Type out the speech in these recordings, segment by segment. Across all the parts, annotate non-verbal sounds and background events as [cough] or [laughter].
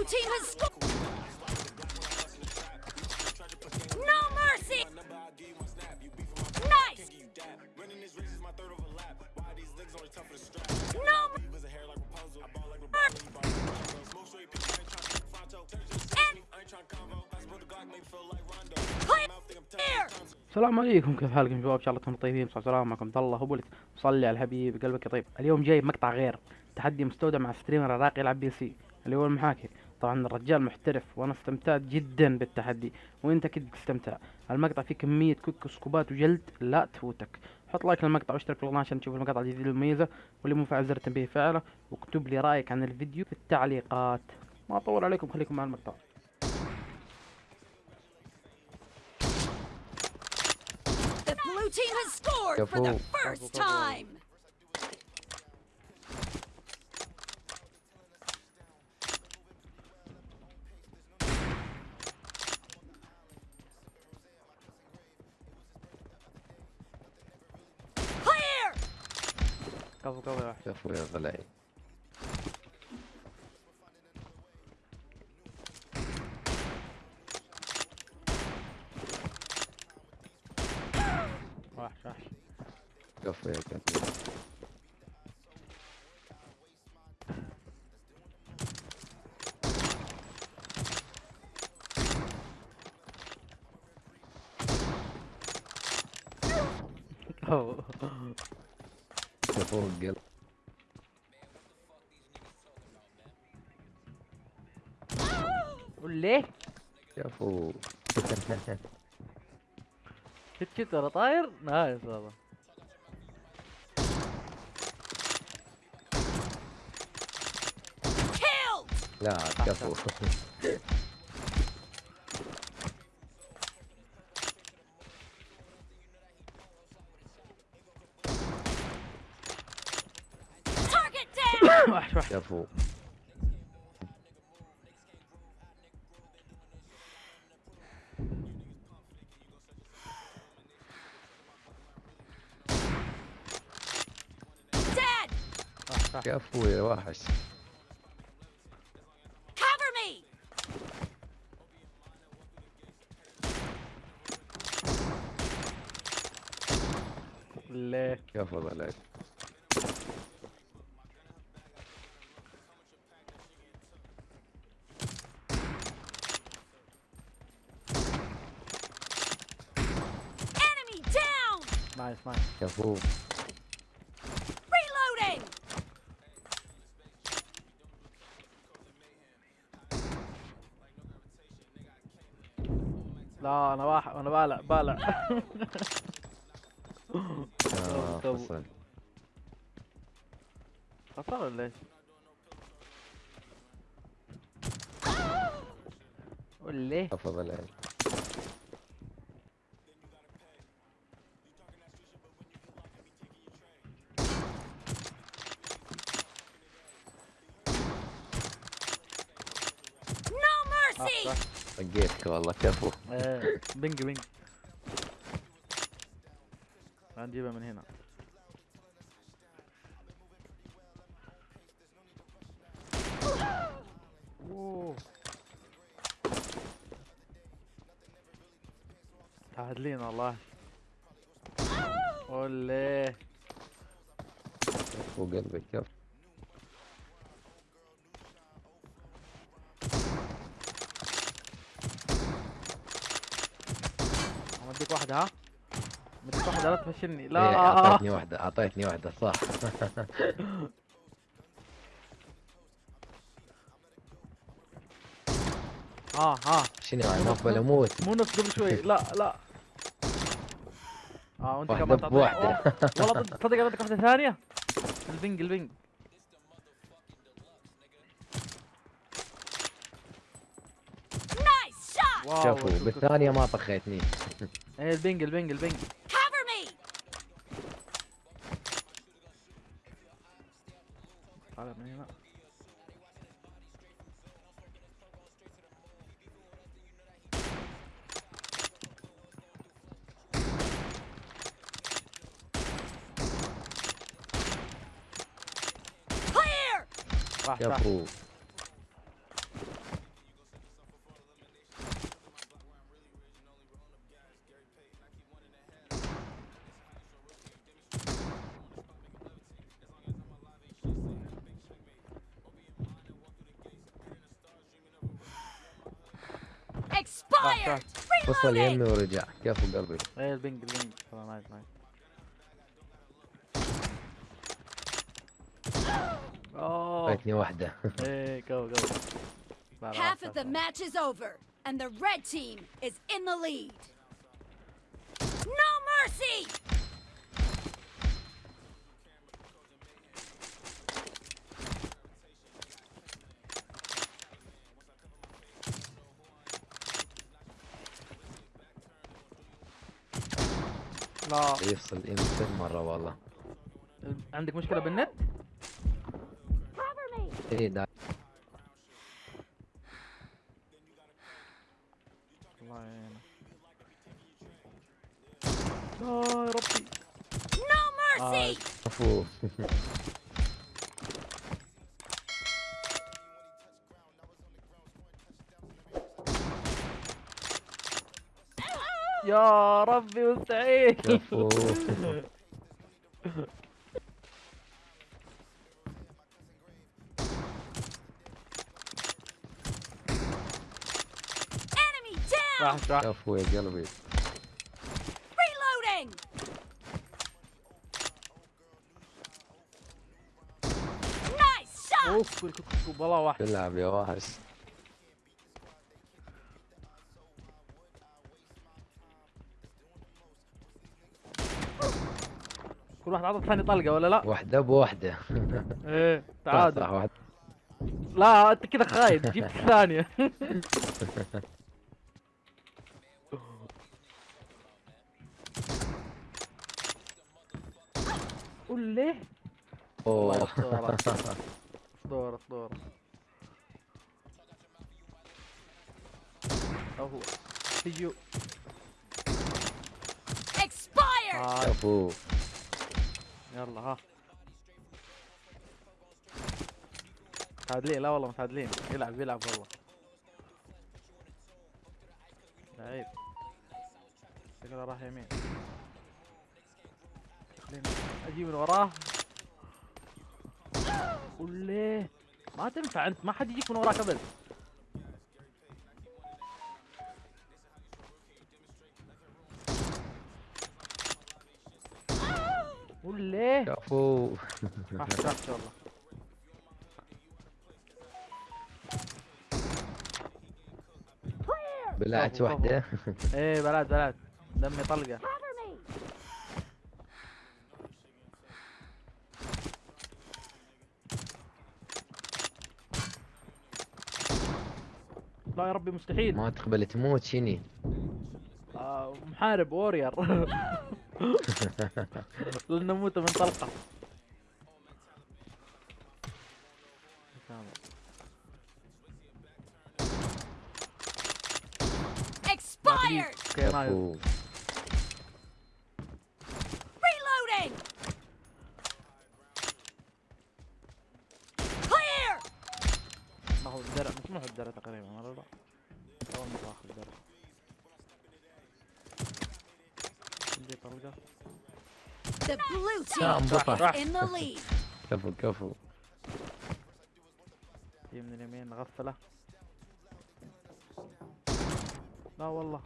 blue team has scored. No mercy. Nice. No. السلام عليكم كيف حالكم شباب إن شاء الله أنتم طيبين صلى الله معكم عبد الله أبو صلي على الحبيب قلبك يطيب اليوم جايب مقطع غير تحدي مستودع مع streamer عراقي يلعب PC اللي هو المحاكي طبعا الرجال محترف وأنا استمتعت جدا بالتحدي وأنت أكيد تستمتع. المقطع فيه كمية quick scope ات وجلد لا تفوتك. حط like للمقطع واشترك في القناة عشان تشوف المقاطع الجديدة المميزة واللي مو فاعل زر التنبيه فعله واكتب لي رأيك عن الفيديو في التعليقات. ما أطول عليكم خليكم مع المقطع. The blue team has scored for the first time. كفو كفو يا واحد كفو يا ضلعي وحش وحش كفو يا كفو كفو القلب قول ليه؟ كفو شت شت ورا طاير؟ نايس والله. لا كفو [laughs] down. وحش وحش كفو Dead. وحش وحش كفو يا وحش Cover me. ليه كفو ضلعي نايس نايس كفو. Reloading. لا أنا واحد أنا بالع بالع. آه [laughs] خسر ولا إيش؟ قول ليه كفو ضلعي No mercy. صح طقيتك والله كفو. إيه بنج بنج هنجيبها من هنا. أوه. تعادلين والله. قول كفو قلبي كفو. اوديك واحدة ها؟ مديك واحدة لا تفشلني إيه، لا أعطيتني واحدة أعطيتني واحدة صح. [laughs] ها ها شنو يعني افضل أموت؟ مو نفس قبل شوي. لا لا. آه وأنت واحدة كمان تعطيني. بواحدة. أوه، [laughs] والله تصدق بدك واحدة ثانية؟ البنج البنج. Nice shot. واو كفو شوف- شوف- بالثانية ما طخيتني. إيه البنج البنج البنج. طالع من هنا Clear. راح Expired! وصل يمي Reloading! ورجع كفو قلبي إيه ال ping ال ping والله nice nice اوه فايتني واحدة إيه جو جو لا، لا، Half لا، of the لا. match is over, and the red team is in the lead. No mercy! لا. يفصل يمكن مرة والله. عندك مشكلة بالنت؟ إيه دا الله لا يا ربي. No mercy! كفو [laughs] يا ربي مستحيل! راح راح يا قلبي Reloading! Nice shot! أوف والله واحد تلعب يا وحش كل واحد عطى الثاني طلقة ولا لا؟ واحدة بواحدة. [laughs] إيه تعادل. صح واحد. لا أنت كذا خايف جبت [laughs] الثانية. [laughs] قول ليه؟ أوه. أسطورة اسطورة اسطورة أو هو يلا ها. متعادلين لا والله متعادلين يلعب يلعب والله لعيب. شكله راح يمين. خليني أجي من وراه. قول ليه؟ ما تنفع أنت ما حد يجيك من وراك ابد قول ليه؟ ما احتاج والله. بلعت واحدة. إيه بلاد بلاد دمي طلقة. لا يا ربي مستحيل. ما تقبل تموت شني آه محارب وورير [laughs] لن نموت من طلقة Expired! أوكي Reloading! Clear! ما هو الدرع مش ما هو الدرع تقريبا ولا لا مرة الدرع عندي طلقة The blue team in the lead. كفو كفو هي من اليمين مغفلة لا والله.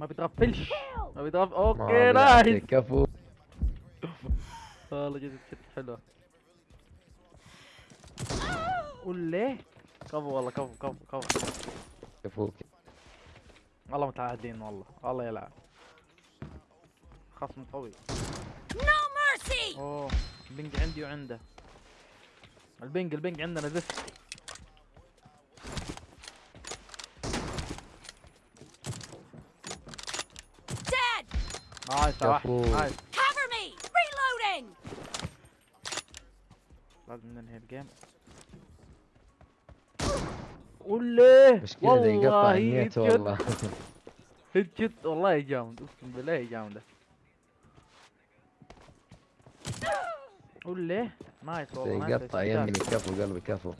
ما بتغفلش. ما بتغفل okay nice كفو [laughs] والله جد shot حلوة. قول ليه؟ كفو والله كفو كفو كفو. كفو والله متعادلين والله. والله يلعب خصم قوي. No mercy! أوه ال ping عندي وعنده. ال ping ال ping عندنا زفت! nice كفو. nice. Cover me! Reloading! لازم ننهي الجيم. قول ليه مشكلة يقطع والله النت هيد والله. [laughs] هيد والله جامد أقسم بالله جامده قول ليه؟ نايس والله يقطع استقتال. يمني كفو قلبي كفو.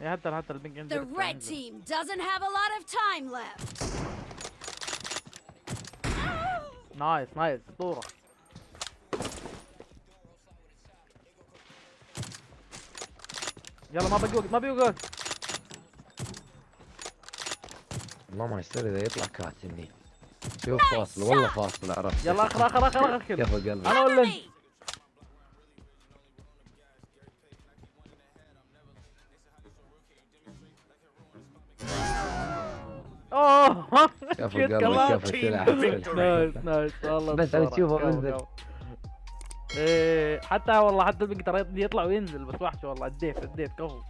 إيه حتى حتى البنج عندي The red team doesn't have a lot of time left. nice nice أسطورة. يلا ما بقي وقت ما بقي وقت. والله ما يصير إذا يطلع كاتني شوف فاصل والله فاصل عرفت يلا آخر آخر آخر آخر كفو قلبي أنا ولا أنت! أوه كفو قلبي؟ كفو تلعب nice nice والله بس كفو، منزل. كفو. إيه حتى والله حتى بيقدر يطلع وينزل بس وحش والله اديت اديت كفو